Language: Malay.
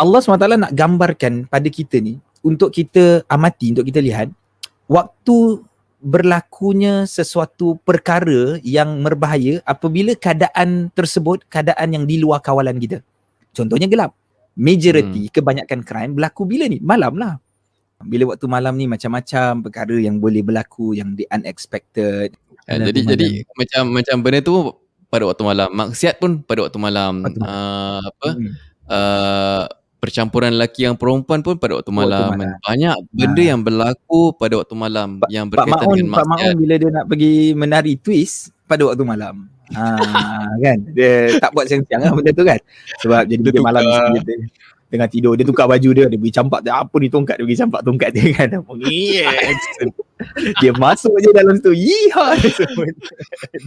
Allah SWT nak gambarkan pada kita ni untuk kita amati, untuk kita lihat waktu berlakunya sesuatu perkara yang berbahaya apabila keadaan tersebut keadaan yang di luar kawalan kita. Contohnya gelap. Majority hmm. kebanyakan crime berlaku bila ni? Malam lah. Bila waktu malam ni macam-macam perkara yang boleh berlaku yang di unexpected. Ya, jadi jadi macam macam benda tu pada waktu malam. Maksiat pun pada waktu malam. Waktu malam. Uh, apa? Hmm. Uh, percampuran lelaki yang perempuan pun pada waktu malam. Waktu malam. Banyak benda ha. yang berlaku pada waktu malam pa- yang berkaitan Pak Maun, dengan maksiat. Pak Maun bila dia nak pergi menari twist pada waktu malam. Ha, kan? Dia tak buat siang-siang lah benda tu kan. Sebab jadi dia, dia malam dia, dia, tengah tidur dia tukar baju dia dia pergi campak dia apa ni tongkat dia pergi campak tongkat dia kan yes. dia masuk je dalam situ yiha